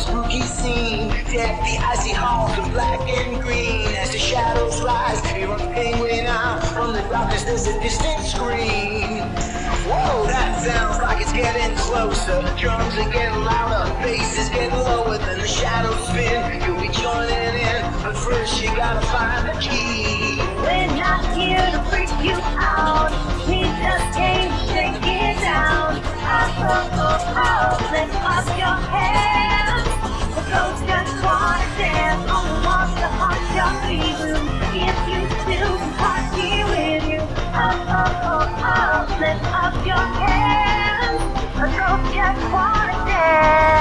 spooky scene. Deck the icy halls of black and green as the shadows rise. Hear a penguin out from the darkness. There's a distant scream. Whoa, that sounds like it's getting closer. The drums are getting louder, bass is getting lower. Then the shadows spin. You'll be joining in, but first you gotta find the key. We're not here to freak you out. We just came to it down. Oh, oh, oh, oh, lift up your up your hands. The ghost just wanna dance.